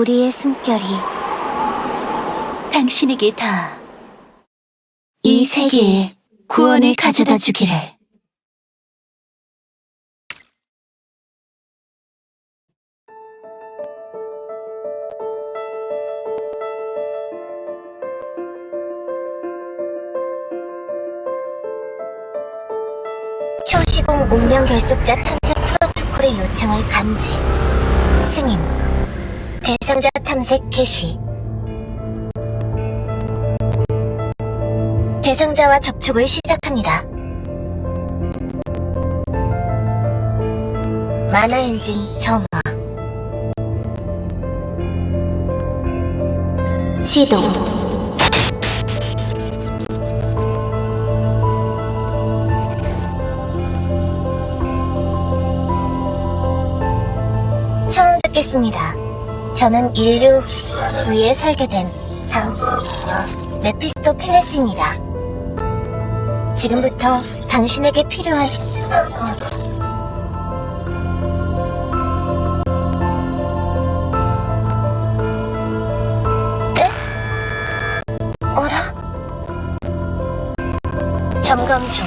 우리의 숨결이 당신에게 다 이 세계에 구원을 가져다 주기를. 초시공 운명 결속자 탐색 프로토콜의 요청을 감지 승인 대상자 탐색 개시 대상자와 접촉을 시작합니다. 만화 엔진 점화 시동 처음 듣겠습니다. 저는 인류 위에 설계된 당 메피스토 펠레스입니다. 지금부터 당신에게 필요한 네? 어라? 점검 중.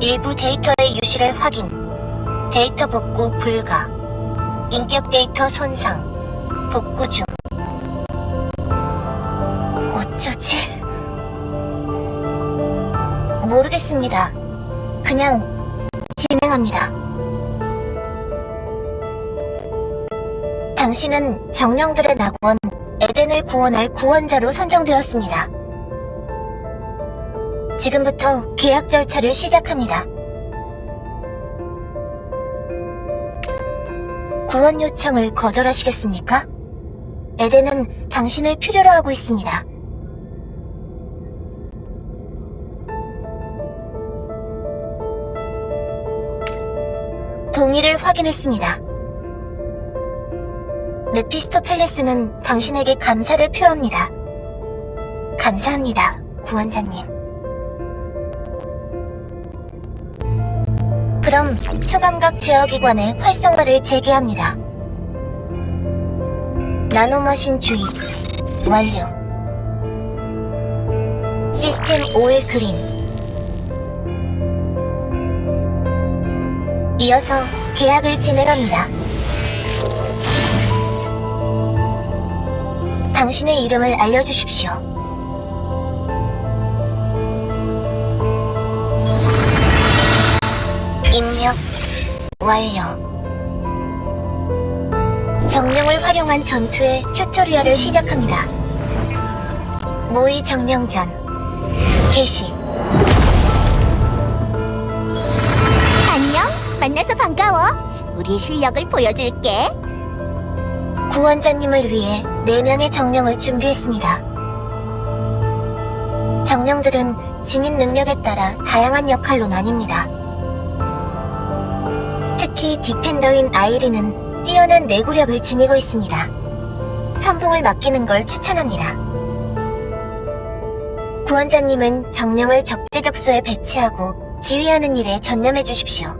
일부 데이터의 유실을 확인. 데이터 복구 불가. 인격 데이터 손상. 복구 중. 어쩌지? 모르겠습니다. 그냥 진행합니다. 당신은 정령들의 낙원 에덴을 구원할 구원자로 선정되었습니다. 지금부터 계약 절차를 시작합니다. 구원 요청을 거절하시겠습니까? 에덴은 당신을 필요로 하고 있습니다. 동의를 확인했습니다. 메피스토 팰레스는 당신에게 감사를 표합니다. 감사합니다, 구원자님. 그럼 초감각 제어기관의 활성화를 재개합니다. 나노머신 주입 완료. 시스템 오일 그린. 이어서 계약을 진행합니다. 당신의 이름을 알려주십시오. 입력 완료. 정령을 활용한 전투의 튜토리얼을 시작합니다. 모의 정령전 개시 안녕, 만나서 반가워. 우리의 실력을 보여줄게. 구원자님을 위해 4명의 정령을 준비했습니다. 정령들은 지닌 능력에 따라 다양한 역할로 나뉩니다. 특히 디펜더인 아이리는 뛰어난 내구력을 지니고 있습니다. 선봉을 맡기는 걸 추천합니다. 구원자님은 정령을 적재적소에 배치하고 지휘하는 일에 전념해 주십시오.